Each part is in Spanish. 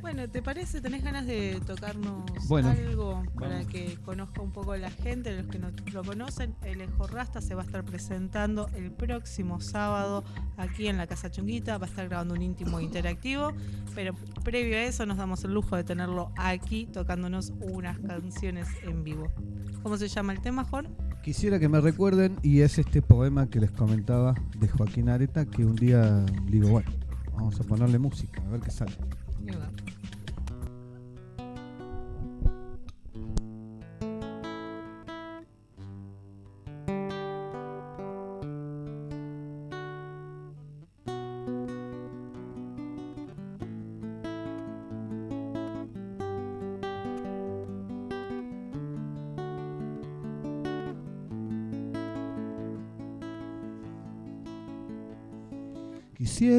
Bueno, ¿te parece? ¿Tenés ganas de tocarnos Bueno, algo para vamos. que conozca un poco la gente, los que no lo conocen? El Ejo Rasta se va a estar presentando el próximo sábado aquí en la Casa Chunguita. Va a estar grabando un íntimo interactivo, pero previo a eso nos damos el lujo de tenerlo aquí tocándonos unas canciones en vivo. ¿Cómo se llama el tema, Juan? Quisiera que me recuerden, y es este poema que les comentaba de Joaquín Areta, que un día digo, bueno, vamos a ponerle música, a ver qué sale.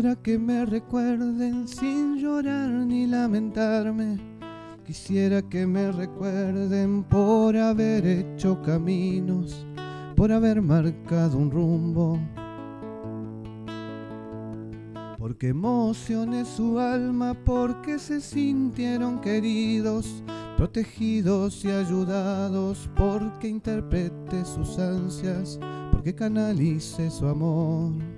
Quisiera que me recuerden sin llorar ni lamentarme. Quisiera que me recuerden por haber hecho caminos, por haber marcado un rumbo. Porque emocioné su alma, porque se sintieron queridos, protegidos y ayudados, porque interpreté sus ansias, porque canalice su amor.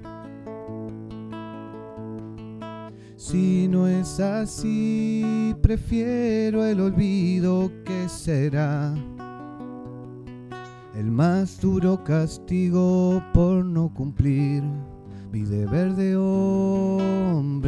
Si no es así, prefiero el olvido que será el más duro castigo por no cumplir mi deber de hombre.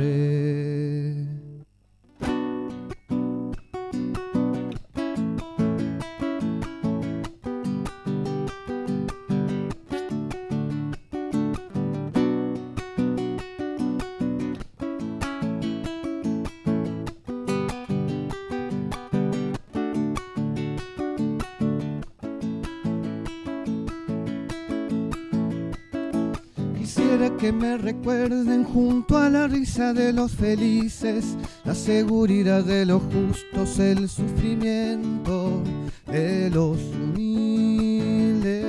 Quisiera que me recuerden junto a la risa de los felices, la seguridad de los justos, el sufrimiento de los humildes.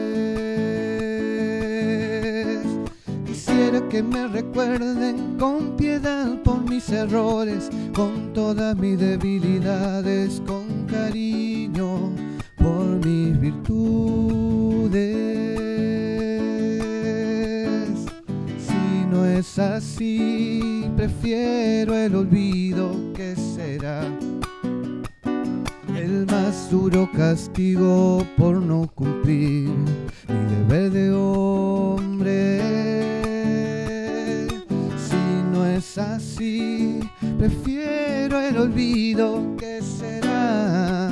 Quisiera que me recuerden con piedad por mis errores, con todas mis debilidades, con cariño por mis virtudes. Así, prefiero el olvido que será el más duro castigo por no cumplir mi deber de hombre. Si no es así, prefiero el olvido que será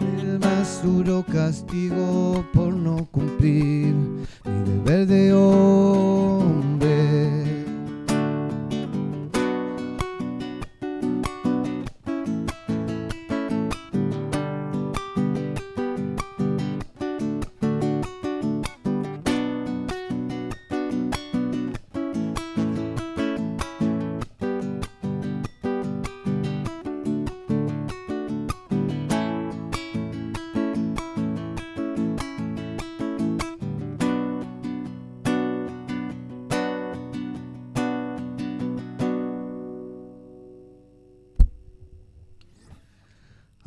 el más duro castigo por no cumplir mi deber de hombre.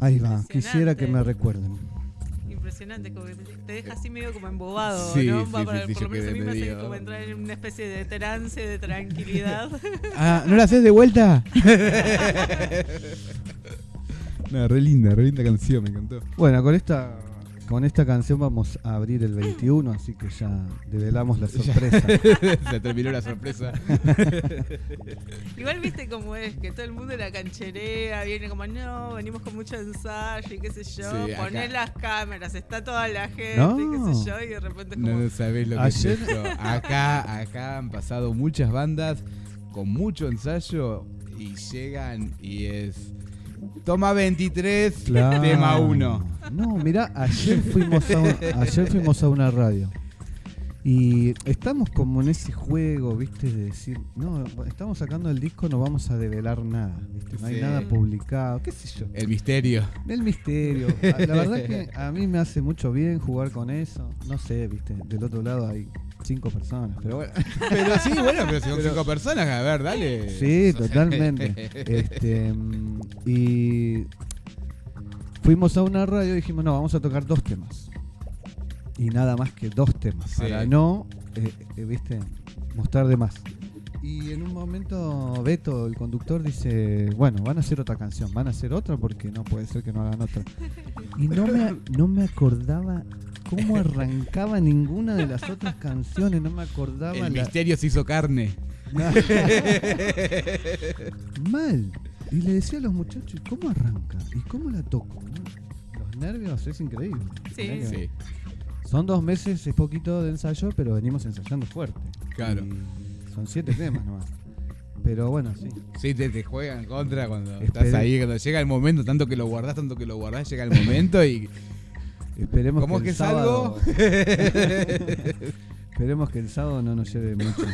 Ahí va, quisiera que me recuerden. Impresionante, como que te deja así medio como embobado, Sí, ¿no? sí, Va para- sí, por lo menos a mí me hace medio- como entrar en una especie de trance, de tranquilidad. Ah, ¿no la haces de vuelta? no, re linda, re linda canción, me encantó. Bueno, con esta con esta canción vamos a abrir el 21, así que ya develamos la sorpresa. Se terminó la sorpresa. Igual viste cómo es, que todo el mundo la cancherea, viene como, no, venimos con mucho ensayo y qué sé yo, Sí, poner las cámaras, está toda la gente No. y qué sé yo, y de repente es como, No sabés lo que Ayer- es esto. Acá, acá han pasado muchas bandas con mucho ensayo y llegan y es. Toma 23, Claro. tema 1. No, mira, ayer fuimos a un- ayer fuimos a una radio. Y estamos como en ese juego, ¿viste? De decir, no, estamos sacando el disco, no vamos a develar nada, ¿viste? No hay Sí. nada publicado, qué sé yo. El misterio. El misterio. La verdad que a mí me hace mucho bien jugar con eso. No sé, ¿viste? Del otro lado hay cinco personas, pero bueno. Pero sí, bueno, pero si son cinco personas, a ver, dale. Sí, totalmente. Este, mm, y fuimos a una radio y dijimos, no, vamos a tocar dos temas. Y nada más que dos temas, Sí. para no, eh, eh, viste, mostrar de más. Y en un momento Beto, el conductor, dice, bueno, van a hacer otra canción, van a hacer otra porque no puede ser que no hagan otra. Y no me, no me acordaba cómo arrancaba ninguna de las otras canciones, no me acordaba El la, misterio se hizo carne. Mal. Y le decía a los muchachos, ¿y ¿cómo arranca? ¿Y cómo la toco? no? Los nervios es increíble. Sí, Sí, Son dos meses, es poquito de ensayo, pero venimos ensayando fuerte. Claro. Y son siete temas nomás. Pero bueno, sí. sí te, te juegan contra cuando Espere- estás ahí, cuando llega el momento, tanto que lo guardás, tanto que lo guardás, llega el momento y. Esperemos ¿Cómo que que el es algo? sábado. esperemos que el sábado no nos lleve mucho.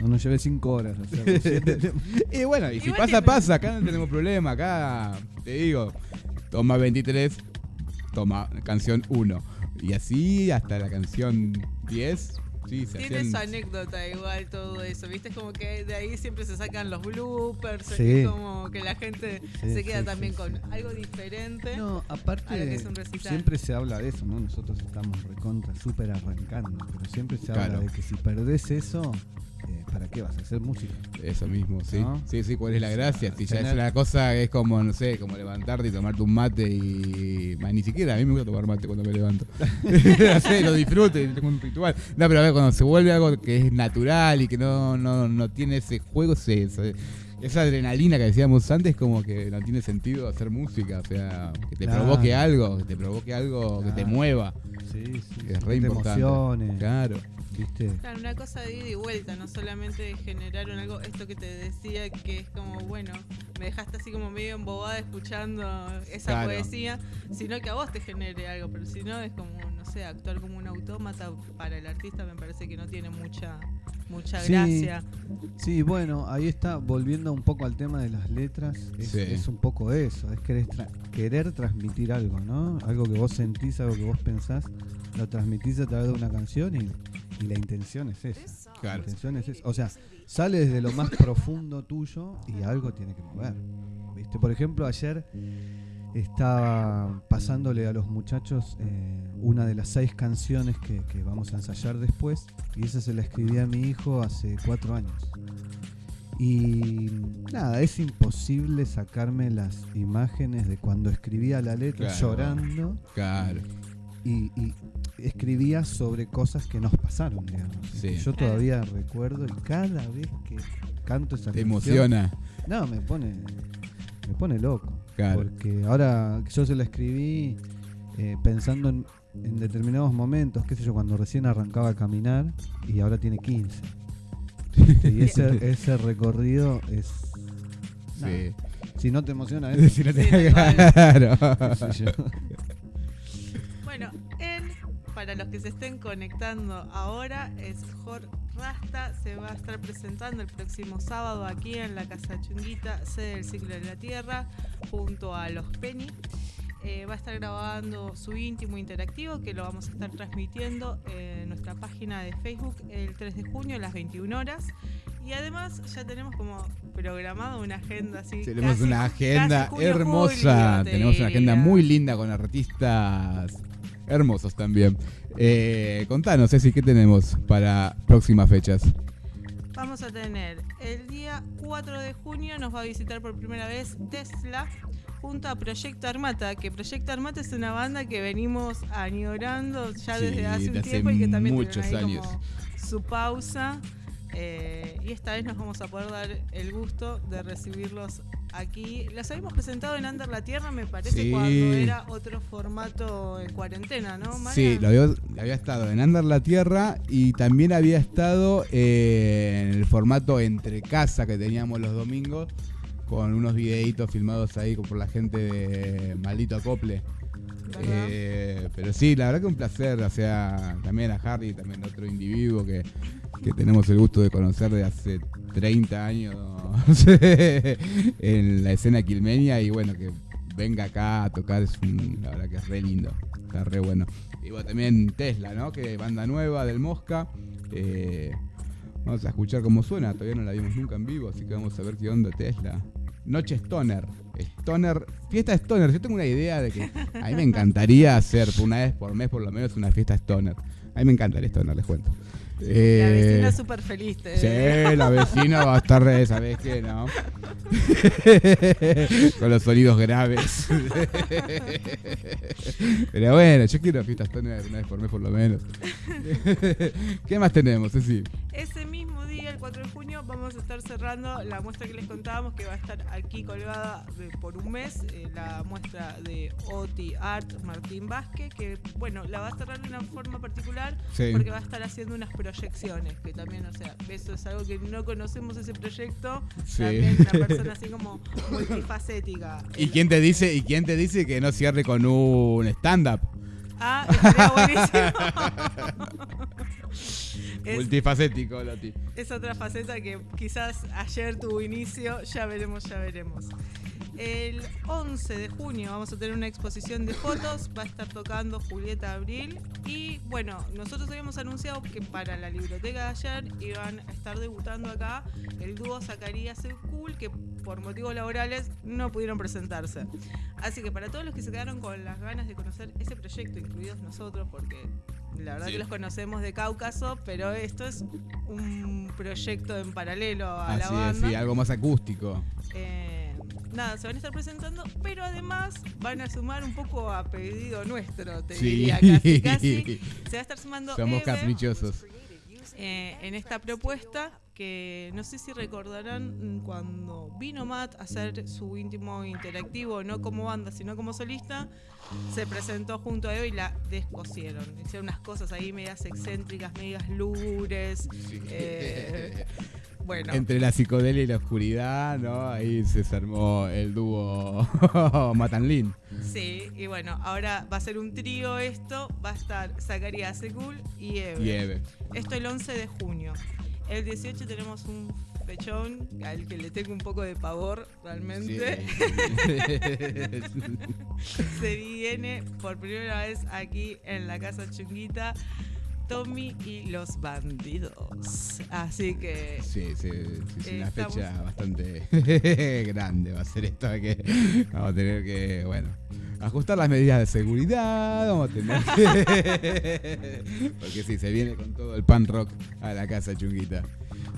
No nos lleve cinco horas. siete. Y bueno, y si Igual pasa, pasa, acá no tenemos problema, acá te digo, toma 23, toma canción 1. Y así hasta la canción 10, sí, se Tiene hacían- su anécdota igual todo eso, ¿viste? Es como que de ahí siempre se sacan los bloopers, Sí. es como que la gente Sí, se queda sí, también sí, con sí. algo diferente. No, a lo que aparte, es un recital. siempre se habla de eso, ¿no? Nosotros estamos recontra, súper arrancando, pero siempre se habla Claro. de que si perdés eso, eh, ¿para qué vas a hacer música? Eso mismo, sí. ¿No? Sí, sí, ¿cuál es la gracia? Si ya es una cosa, es como, no sé, como levantarte y tomarte un mate y. Más, ni siquiera, a mí me gusta tomar mate cuando me levanto. no sé, lo disfruto tengo un ritual. No, pero a ver, cuando se vuelve algo que es natural y que no, no, no tiene ese juego, esa adrenalina que decíamos antes, como que no tiene sentido hacer música. O sea, que te Claro. provoque algo, que te provoque algo que te mueva. Sí, sí. Es re te importante. emociones, Claro. ¿Viste? Claro, una cosa de ida y vuelta, no solamente generaron algo, esto que te decía, que es como, bueno, me dejaste así como medio embobada escuchando esa Claro. poesía, sino que a vos te genere algo, pero si no es como, no sé, actuar como un autómata para el artista me parece que no tiene mucha mucha Sí. gracia. Sí, bueno, ahí está, volviendo un poco al tema de las letras, es, Sí. es un poco eso, es querer, tra- querer transmitir algo, ¿no? Algo que vos sentís, algo que vos pensás, lo transmitís a través de una canción y, y la intención es esa. La intención es esa. O sea, sale desde lo más profundo tuyo y algo tiene que mover. ¿Viste? Por ejemplo, ayer estaba pasándole a los muchachos eh, una de las seis canciones que, que vamos a ensayar después y esa se la escribí a mi hijo hace cuatro años. Y nada, es imposible sacarme las imágenes de cuando escribía la letra Claro. llorando Claro. Y, y escribía sobre cosas que nos pasaron, digamos. Sí. Yo todavía recuerdo y cada vez que canto esa Te canción, emociona. no, me pone, me pone loco. Claro. Porque ahora yo se la escribí eh, pensando en, en determinados momentos, qué sé yo, cuando recién arrancaba a caminar y ahora tiene 15. ¿Viste? Y ese, ese recorrido es... Sí. Si no te emociona eso, Si no te- Sí, claro. Bueno, él, para los que se estén conectando ahora, es Jor Rasta. Se va a estar presentando el próximo sábado aquí en la Casa Chunguita, sede del Ciclo de la Tierra, junto a los Penny. Eh, va a estar grabando su íntimo interactivo que lo vamos a estar transmitiendo en nuestra página de Facebook el 3 de junio a las 21 horas. Y además ya tenemos como programado una agenda así. Tenemos casi- una agenda hermosa. julio, te Tenemos una agenda muy linda con artistas hermosos también. Eh, contanos, Ceci, ¿qué tenemos para próximas fechas? Vamos a tener el día 4 de junio, nos va a visitar por primera vez Tesla junto a Proyecto Armata, que Proyecto Armata es una banda que venimos añorando ya Sí, desde hace un hace tiempo y que también muchos tuvieron ahí años. como su pausa. eh, y esta vez nos vamos a poder dar el gusto de recibirlos aquí. Los habíamos presentado en Under la Tierra, me parece, Sí. cuando era otro formato en cuarentena, ¿no? Sí, lo había, había estado en Andar la Tierra y también había estado eh, en el formato entre casa que teníamos los domingos con unos videitos filmados ahí por la gente de Maldito Acople. Eh, pero sí, la verdad que un placer, o sea, también a Harry, también a otro individuo que, que tenemos el gusto de conocer de hace 30 años en la escena quilmenia y bueno, que venga acá a tocar es un- la verdad que es re lindo, está re bueno. Y también Tesla, ¿no? Que banda nueva del Mosca, Eh, vamos a escuchar cómo suena, todavía no la vimos nunca en vivo, así que vamos a ver qué onda Tesla. Noche Stoner. Stoner, fiesta Stoner. Yo tengo una idea de que a mí me encantaría hacer una vez por mes por lo menos una fiesta Stoner. A mí me encanta el Stoner, les cuento. La Eh, vecina es súper feliz. te- Sí, la vecina va a estar re, ¿sabes qué? No. Con los sonidos graves. Pero bueno, yo quiero fiestas una vez por mes por lo menos. ¿Qué más tenemos, Ceci? 4 de junio, vamos a estar cerrando la muestra que les contábamos que va a estar aquí colgada de- por un mes, eh, la muestra de Oti Art Martín Vázquez, que bueno, la va a cerrar de una forma particular Sí. porque va a estar haciendo unas proyecciones, que también, o sea, eso es algo que no conocemos ese proyecto, Sí. también una persona así como multifacética. ¿Y quién te dice, y quién te dice que no cierre con un stand-up? Ah, estaría buenísimo. Es- Multifacético, Loti. es otra faceta que quizás ayer tuvo inicio, ya veremos, ya veremos. El 11 de junio vamos a tener una exposición de fotos, va a estar tocando Julieta Abril y bueno, nosotros habíamos anunciado que para la biblioteca de ayer iban a estar debutando acá el dúo Zacarías y Cool que por motivos laborales no pudieron presentarse. Así que para todos los que se quedaron con las ganas de conocer ese proyecto, incluidos nosotros, porque la verdad Sí. que los conocemos de Cáucaso, pero esto es un proyecto en paralelo a la es, banda. sí, algo más acústico. Eh, nada, se van a estar presentando, pero además van a sumar un poco a pedido nuestro, te Sí. diría casi, casi. Se va a estar sumando Somos Eve, caprichosos. eh, en esta propuesta que no sé si recordarán mm, cuando vino Matt a hacer su íntimo interactivo, no como banda, sino como solista, se presentó junto a Eve y la descosieron. Hicieron unas cosas ahí medias excéntricas, medias lúgubres. eh, bueno, Entre la psicodelia y la oscuridad, ¿no? Ahí se armó el dúo Matanlin. sí, y bueno, ahora va a ser un trío esto, va a estar Zacarías Sekul y Eve. y Eve. Esto el 11 de junio. El 18 tenemos un fechón al que le tengo un poco de pavor realmente. Se viene por primera vez aquí en la casa chunguita Tommy y los bandidos. Así que Sí, sí, sí, es una Estamos- fecha bastante grande va a ser esto que vamos a tener que, bueno, ajustar las medidas de seguridad, vamos a tener que... Porque sí, se viene con todo el pan rock a la casa chunguita.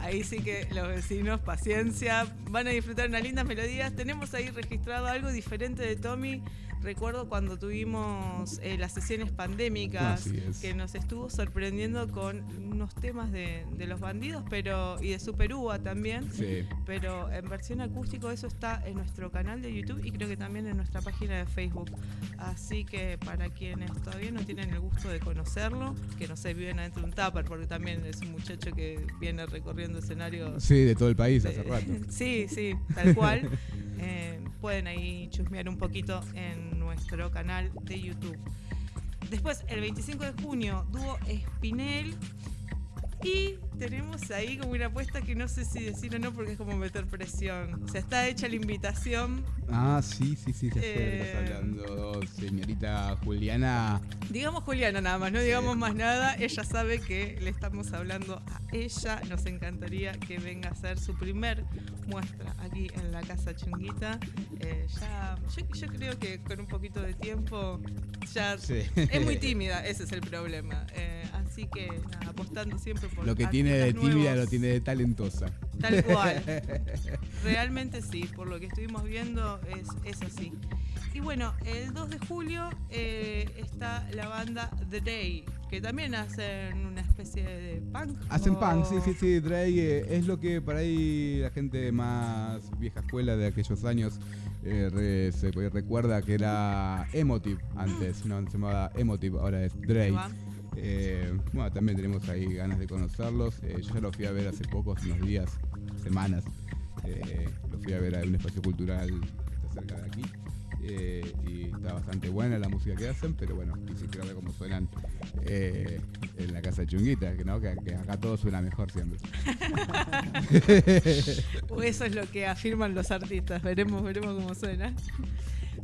Ahí sí que los vecinos, paciencia, van a disfrutar unas lindas melodías. Tenemos ahí registrado algo diferente de Tommy. Recuerdo cuando tuvimos eh, las sesiones pandémicas es. que nos estuvo sorprendiendo con unos temas de, de los bandidos pero y de Super Uva también. Sí. Pero en versión acústico eso está en nuestro canal de YouTube y creo que también en nuestra página de Facebook. Así que para quienes todavía no tienen el gusto de conocerlo, que no sé, viven adentro de un tupper, porque también es un muchacho que viene recorriendo escenarios. Sí, de todo el país hace rato. Sí, sí, tal cual. Eh, pueden ahí chusmear un poquito en nuestro canal de YouTube. Después, el 25 de junio, dúo Espinel. Tenemos ahí como una apuesta que no sé si decir o no porque es como meter presión. O sea, está hecha la invitación. Ah, sí, sí, sí, ya Eh, estás hablando, señorita Juliana. Digamos Juliana nada más, no digamos más nada. Ella sabe que le estamos hablando a ella. Nos encantaría que venga a hacer su primer muestra aquí en la Casa Chunguita. Eh, ya, yo, yo creo que con un poquito de tiempo ya Sí. es muy tímida, ese es el problema. Eh, así que nada, apostando siempre por Lo que tiene de tímida lo tiene de talentosa. Tal cual. Realmente sí, por lo que estuvimos viendo es, es así. Y bueno, el 2 de julio eh, está la banda The Day, que también hacen una especie de punk. Hacen o- punk, sí, sí, sí, Drake eh, es lo que por ahí la gente más vieja escuela de aquellos años eh, re- se recuerda que era Emotive antes, no se llamaba Emotive, ahora es Drake. Eh, bueno, también tenemos ahí ganas de conocerlos. Eh, yo ya lo fui a ver hace pocos, unos días, semanas. Eh, lo fui a ver a un espacio cultural que está cerca de aquí. Eh, y está bastante buena la música que hacen, pero bueno, quise quiero ver cómo suenan en la casa de Chunguita, ¿no? que, que acá todo suena mejor siempre. Eso es lo que afirman los artistas. Veremos, veremos cómo suena.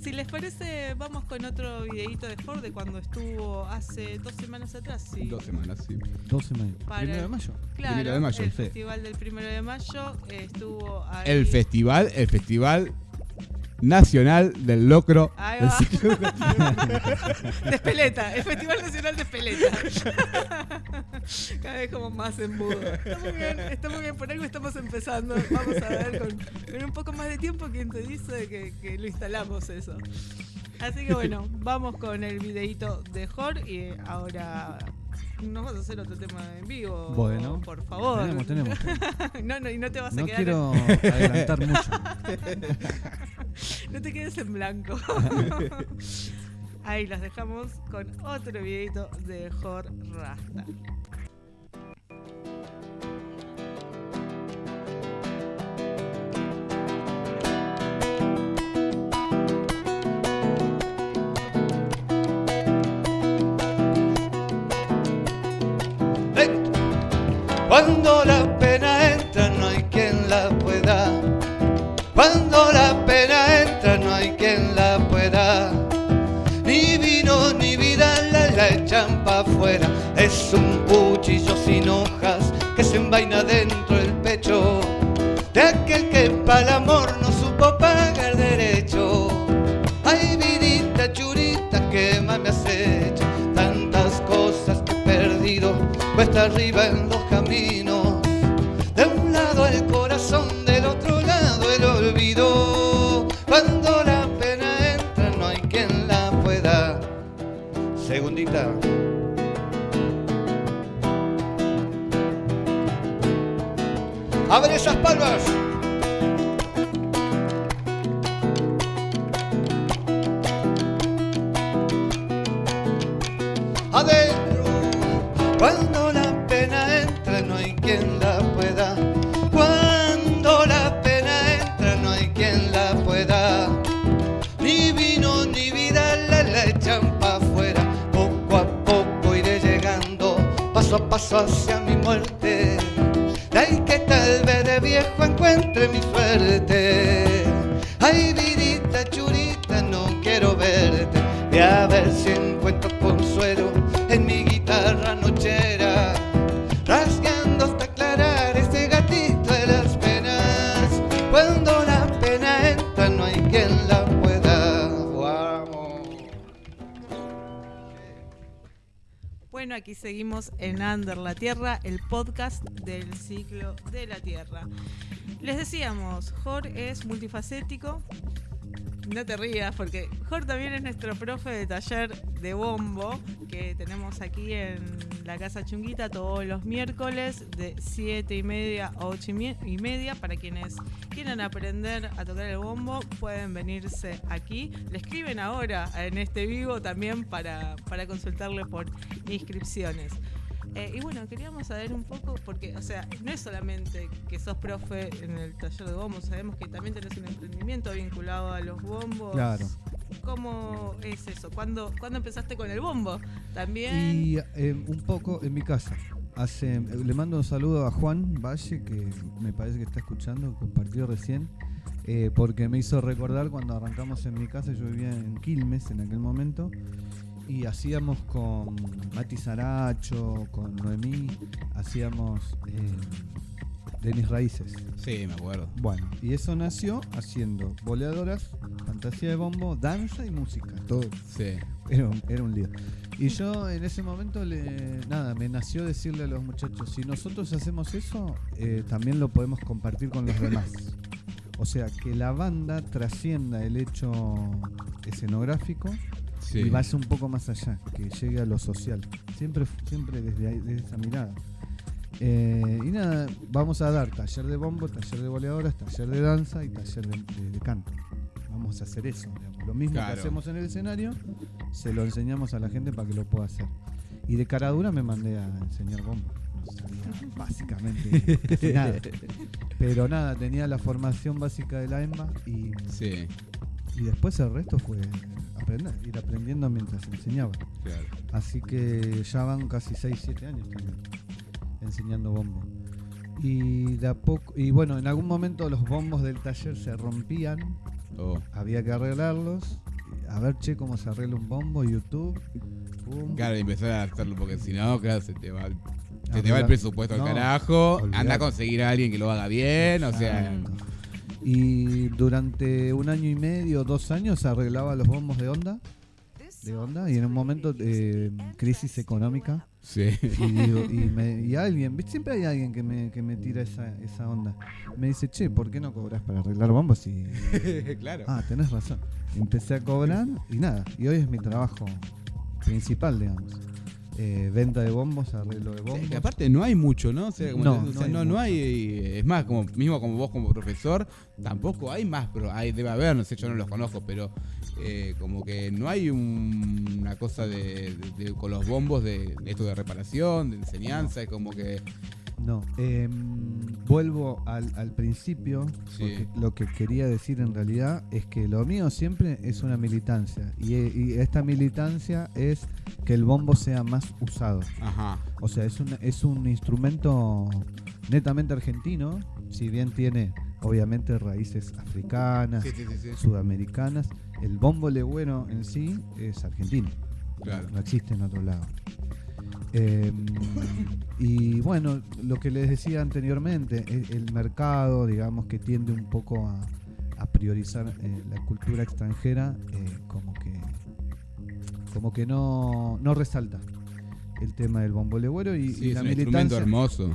Si les parece, vamos con otro videito de Ford de cuando estuvo hace dos semanas atrás. Sí. Dos semanas, sí. 12 de mayo. Para Primero de mayo. Claro, Primero de mayo, el sí. festival del primero de mayo eh, estuvo ahí. El festival, el festival nacional del locro. Ahí del va. ciclo- de Espeleta, el Festival Nacional de Espeleta. Cada vez como más embudo. Está muy bien, está muy bien, por algo estamos empezando. Vamos a ver con, con un poco más de tiempo quien te dice que, que lo instalamos eso. Así que bueno, vamos con el videito de Jor y ahora nos vas a hacer otro tema en vivo. Bueno, por favor. Tenemos, tenemos. no, no, y no te vas a No quedar. quiero adelantar mucho. No te quedes en blanco. Ahí las dejamos con otro videito de Jor Rasta. Segundita. Abre esas palmas. adentro. Bueno, aquí seguimos en Under la Tierra, el podcast del ciclo de la Tierra. Les decíamos, Jor es multifacético. No te rías, porque Jor también es nuestro profe de taller de bombo que tenemos aquí en la Casa Chunguita todos los miércoles de 7 y media a 8 y mie- y media. Para quienes quieran aprender a tocar el bombo, pueden venirse aquí. Le escriben ahora en este vivo también para, para consultarle por inscripciones. Eh, y bueno, queríamos saber un poco, porque, o sea, no es solamente que sos profe en el taller de bombos, sabemos que también tenés un emprendimiento vinculado a los bombos. Claro. ¿Cómo es eso? ¿Cuándo, ¿cuándo empezaste con el bombo? También. Y eh, un poco en mi casa. Hace, le mando un saludo a Juan Valle, que me parece que está escuchando, compartió recién, eh, porque me hizo recordar cuando arrancamos en mi casa, yo vivía en Quilmes en aquel momento, y hacíamos con Mati Saracho, con Noemí, hacíamos eh, Denis Raíces. Sí, me acuerdo. Bueno, y eso nació haciendo boleadoras, fantasía de bombo, danza y música, todo Sí. era un, era un lío. Y yo en ese momento, le, nada, me nació decirle a los muchachos, si nosotros hacemos eso, eh, también lo podemos compartir con los demás. O sea, que la banda trascienda el hecho escenográfico Sí. y vaya un poco más allá, que llegue a lo social. Siempre, siempre desde, ahí- desde esa mirada. Eh, y nada, vamos a dar taller de bombo, taller de boleadoras, taller de danza y taller de, de- de canto. Vamos a hacer eso, digamos. Lo mismo Claro. que hacemos en el escenario, se lo enseñamos a la gente para que lo pueda hacer. Y de cara dura me mandé a enseñar bombo. No sabía básicamente nada. Pero nada, tenía la formación básica de la EMBA y, Sí, y después el resto fue aprender, ir aprendiendo mientras enseñaba. claro. Así que ya van casi 6, 7 años también enseñando bombo. Y de a poco, y bueno, en algún momento los bombos del taller se rompían, Oh, había que arreglarlos a ver, che, cómo se arregla un bombo, YouTube. Claro, empezar a hacerlo porque si no, claro, se te va, el- se te va el presupuesto No, al carajo. Anda a conseguir a alguien que lo haga bien, o sea. Y durante un año y medio, dos años, arreglaba los bombos de onda. De onda, y en un momento, eh, crisis económica. Sí. Y, digo- y, me- y alguien, ¿viste? siempre hay alguien que me, que me tira esa, esa onda. Me dice, che, ¿por qué no cobras para arreglar bombos? Y, claro. ah, tenés razón. Empecé a cobrar y nada. Y hoy es mi trabajo principal, digamos. Eh, venta de bombos, arreglo de bombos. que aparte no hay mucho, ¿no? O sea, como No, te- o no sea, hay no, no mucho. hay, es más, como mismo como vos como profesor, tampoco hay más, pero hay, debe haber, no sé, yo no los conozco, pero eh, como que no hay un- una cosa de, de- de- con los bombos de, de esto de reparación, de enseñanza, es como que No, em, vuelvo al, al principio, Sí. porque lo que quería decir en realidad es que lo mío siempre es una militancia, y, e- y esta militancia es que el bombo sea más usado. ajá, O sea, es un, es un instrumento netamente argentino, si bien tiene obviamente raíces africanas, sí, sí. sudamericanas, el bombo legüero en sí es argentino. Claro. No existe en otro lado. Eh, y bueno, lo que les decía anteriormente, el, el mercado, digamos, que tiende un poco a, a priorizar eh, la cultura extranjera, eh, como que como que no, no resalta el tema del bombo legüero y, Sí, y es la un militancia. hermoso.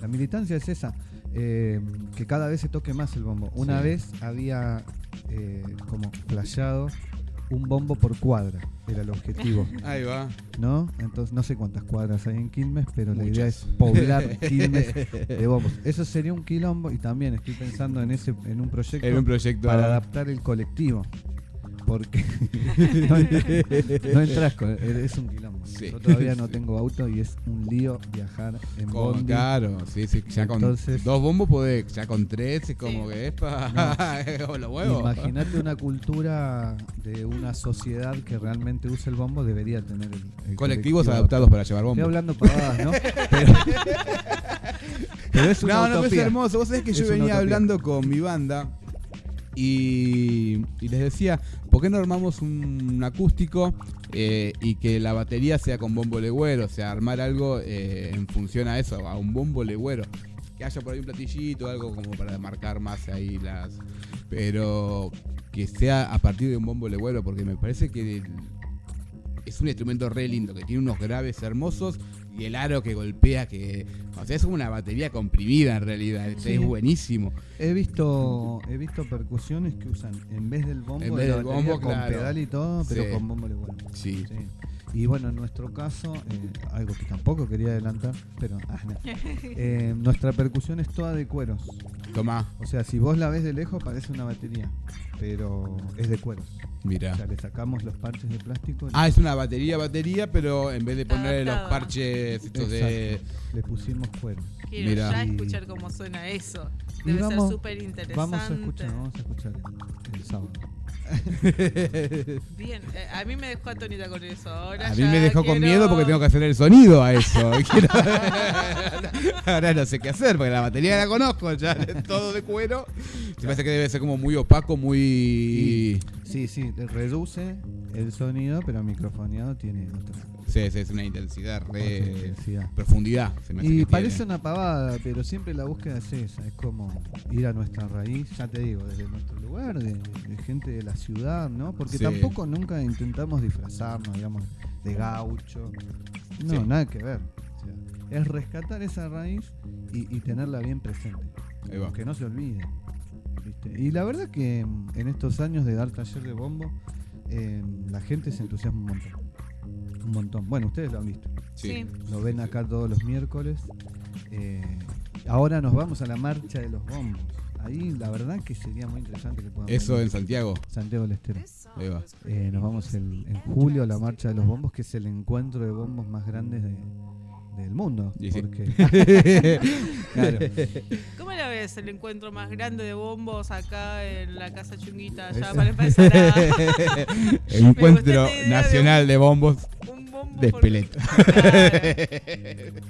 La militancia es esa, eh, que cada vez se toque más el bombo. Una Sí. vez había eh, como flasheado un bombo por cuadra, era el objetivo, Ahí va. ¿no? Entonces no sé cuántas cuadras hay en Quilmes, pero la idea es poblar Quilmes de bombos. Eso sería un quilombo y también estoy pensando en ese en un proyecto En un proyecto. para adaptar el colectivo. Porque no, no entras con. Es un quilombo. Sí. Yo todavía no tengo auto y es un lío viajar en Con, bondi. claro, sí, sí, ya con Entonces- dos bombos podés, ya con tres es como Sí. que es para los huevos. Imagínate una cultura de una sociedad que realmente usa el bombo, debería tener el, el Colectivos colectivo adaptados para llevar Estoy bombos. hablando pavadas, ¿no? Pero, pero es una No, no, pero es hermoso. Vos sabés que Es yo venía hablando con mi banda y, y les decía, ¿por qué no armamos un, un acústico eh, y que la batería sea con bombo legüero? O sea, armar algo eh, en función a eso, a un bombo legüero. Que haya por ahí un platillito, algo como para marcar más ahí las... Pero que sea a partir de un bombo legüero, porque me parece que es un instrumento re lindo, que tiene unos graves hermosos y el aro que golpea, que... O sea, es una batería comprimida en realidad, Sí. es buenísimo. He visto, he visto percusiones que usan en vez del bombo, En vez del con pedal y todo, pero Sí. con bombo. Sí. Sí. Y bueno, en nuestro caso, eh, algo que tampoco quería adelantar, pero ah, no. Eh, nuestra percusión es toda de cueros. Tomá, O sea, si vos la ves de lejos parece una batería, pero es de cueros. O mira. sea, le sacamos los parches de plástico, Ah, es una batería, batería, pero en vez de ponerle los parches estos de... Le pusimos cueros. Quiero Mira. ya escuchar cómo suena eso. Y Debe vamos- ser súper interesante. Vamos a escuchar, vamos a escuchar el, el sábado. Bien, eh, a mí me dejó atónita con eso. Ahora A mí me dejó con miedo porque tengo que hacer el sonido a eso. Quiero- Ahora no sé qué hacer porque la batería la conozco, ya es todo de cuero. Se me hace que debe ser como muy opaco, muy... Sí, sí, le reduce el sonido, pero microfoneado tiene otra, Sí, sí, es una intensidad re... intensidad. Profundidad. Se me hace Y que parece tiene. una pavada, pero siempre la búsqueda es esa, es como ir a nuestra raíz, ya te digo, desde nuestro lugar, de, de gente de la ciudad, ¿no? Porque Sí. tampoco nunca intentamos disfrazarnos, digamos, de gaucho. No, Sí. nada que ver. O sea, es rescatar esa raíz y, y tenerla bien presente. Que no se olvide. ¿Viste? Y la verdad que mm, en estos años de dar taller de bombo, eh, la gente se entusiasma un montón. Un montón. Bueno, ustedes lo han visto. Sí. Lo ven acá todos los miércoles. Eh, ahora nos vamos a la marcha de los bombos. Ahí la verdad que sería muy interesante que podamos Eso en. Santiago. Santiago del Estero. Ahí va. Eh, nos vamos el- en julio a la marcha de los bombos, que es el encuentro de bombos más grandes de- del mundo. Sí. Porque, claro, ¿Cómo la ves el encuentro más grande de bombos acá en la casa chunguita? Ya para empezar a. El encuentro idea de nacional de bombos Un bombo de por- Espeleta. Claro.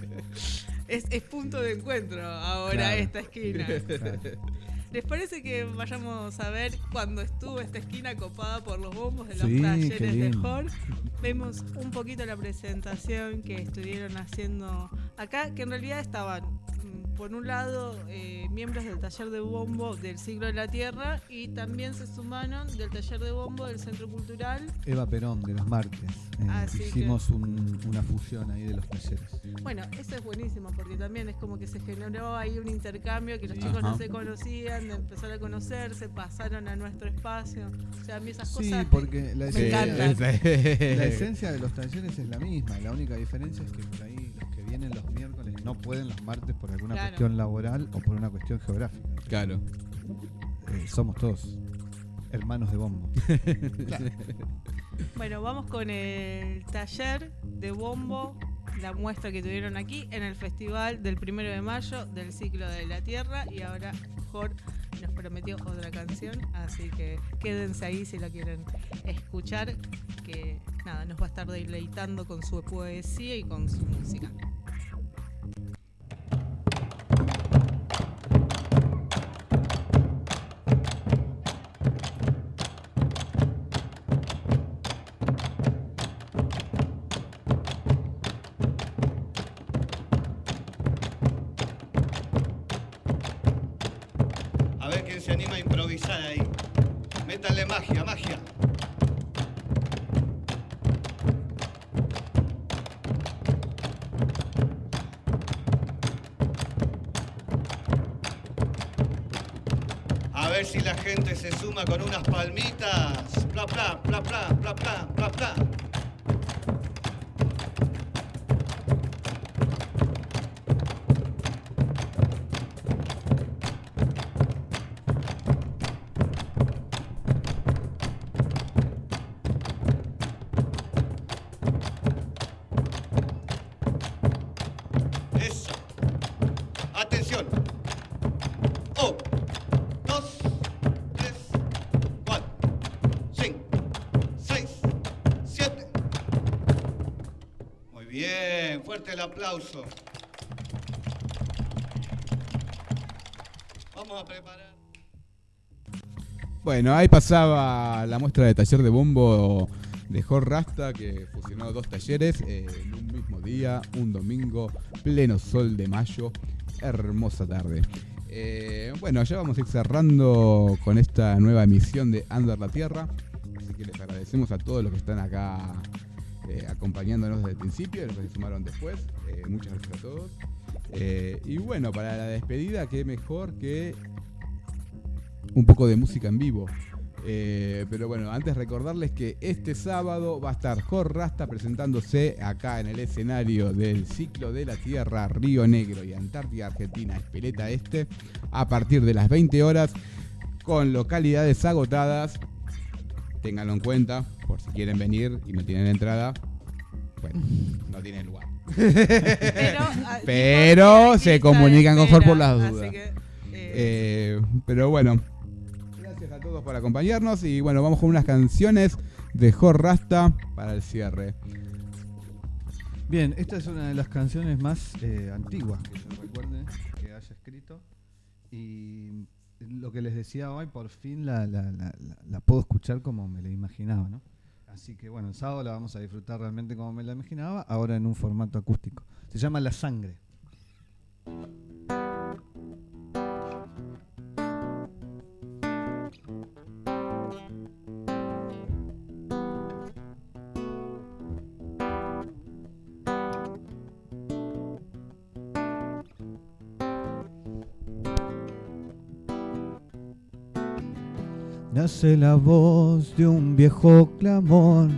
Es, es punto de encuentro ahora Claro. esta esquina. claro. ¿Les parece que vayamos a ver cuando estuvo esta esquina copada por los bombos de los Sí, talleres de. Jorge? Vemos un poquito la presentación que estuvieron haciendo acá, que en realidad estaban, por un lado, eh, miembros del taller de bombo del siglo de la Tierra y también se sumaron del taller de bombo del Centro Cultural. Eva Perón de los martes. Eh, que- hicimos un- una fusión ahí de los talleres. Bueno, eso es buenísimo porque también es como que se generó ahí un intercambio que los Sí. chicos no se conocían, de empezar a conocerse, pasaron a nuestro espacio. O sea, a mí esas Sí, cosas. porque la Me esencia, encantan. la esencia de los talleres es la misma. La única diferencia es que por ahí los que vienen los miércoles no pueden los martes por alguna Claro. cuestión laboral o por una cuestión geográfica. Claro. Eh, somos todos hermanos de bombo. Bueno, vamos con el taller de bombo, la muestra que tuvieron aquí en el festival del primero de mayo del ciclo de la Tierra. Y ahora Jorge nos prometió otra canción, así que quédense ahí si la quieren escuchar, que nada, nos va a estar deleitando con su poesía y con su música. El aplauso. Vamos a preparar. Bueno, ahí pasaba la muestra de taller de bombo de Jorge Rasta, que fusionó dos talleres eh, en un mismo día, un domingo, pleno sol de mayo, hermosa tarde. Eh, bueno, ya vamos a ir cerrando con esta nueva emisión de Under la Tierra, así que les agradecemos a todos los que están acá eh, acompañándonos desde el principio, los se sumaron después, Eh, muchas gracias a todos. Eh, y bueno, para la despedida, qué mejor que un poco de música en vivo. Pero bueno, antes recordarles que este sábado va a estar Jorge Rasta presentándose acá en el escenario del ciclo de la Tierra, Río Negro y Antártida Argentina, Espeleta Este, a partir de las 20 horas, con localidades agotadas. Ténganlo en cuenta, por si quieren venir y no tienen entrada. Bueno, no tienen lugar. Pero, ah, Pero se comunican con por las dudas. Así que, eh, Eh, pero bueno, gracias a todos por acompañarnos y bueno, vamos con unas canciones de Jorge Rasta para el cierre. Bien, esta es una de las canciones más eh, antiguas que yo recuerde que haya escrito. Y lo que les decía hoy, por fin la, la- la- la- la puedo escuchar como me la imaginaba, ¿no? Así que bueno, el sábado la vamos a disfrutar realmente como me la imaginaba, ahora en un formato acústico. Se llama La Sangre. Nace la voz de un viejo clamor.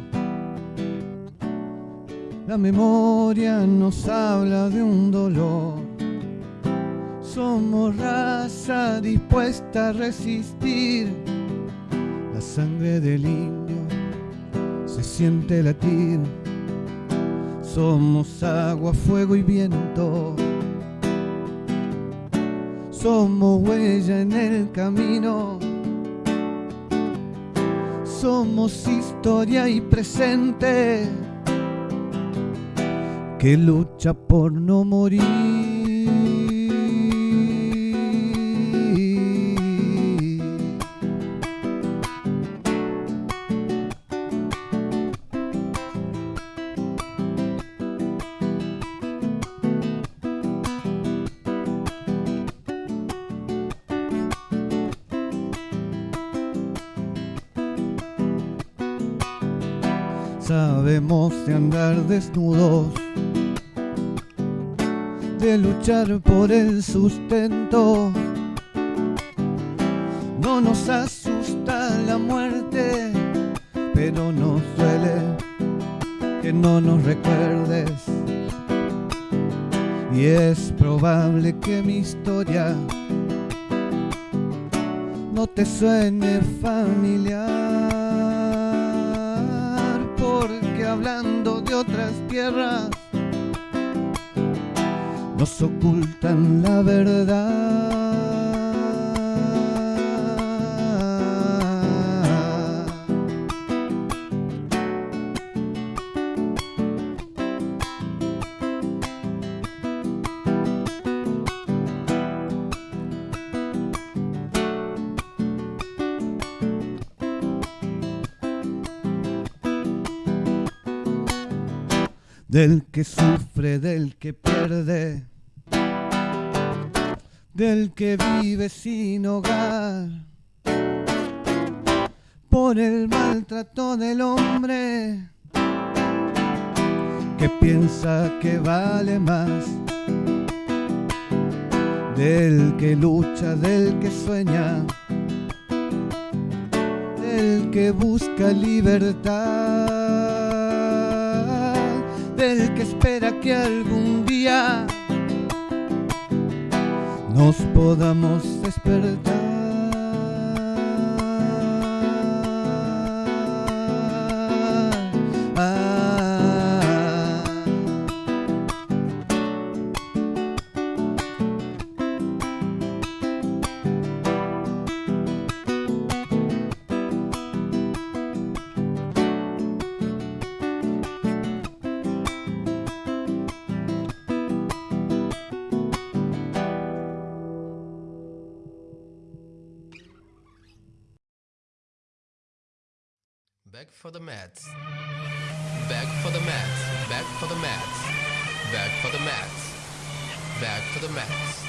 La memoria nos habla de un dolor. Somos raza dispuesta a resistir. La sangre del indio se siente latir. Somos agua, fuego y viento. Somos huella en el camino. Somos historia y presente que lucha por no morir. Sabemos de andar desnudos, de luchar por el sustento. No nos asusta la muerte, pero nos duele que no nos recuerdes. Y es probable que mi historia no te suene familiar, hablando de otras tierras nos ocultan la verdad. Del que sufre, del que pierde, del que vive sin hogar, por el maltrato del hombre. Que piensa que vale más, del que lucha, del que sueña, del que busca libertad del que espera que algún día nos podamos despertar. Back for the mats. Back for the mats. Back for the mats. Back for the mats. Back for the mats.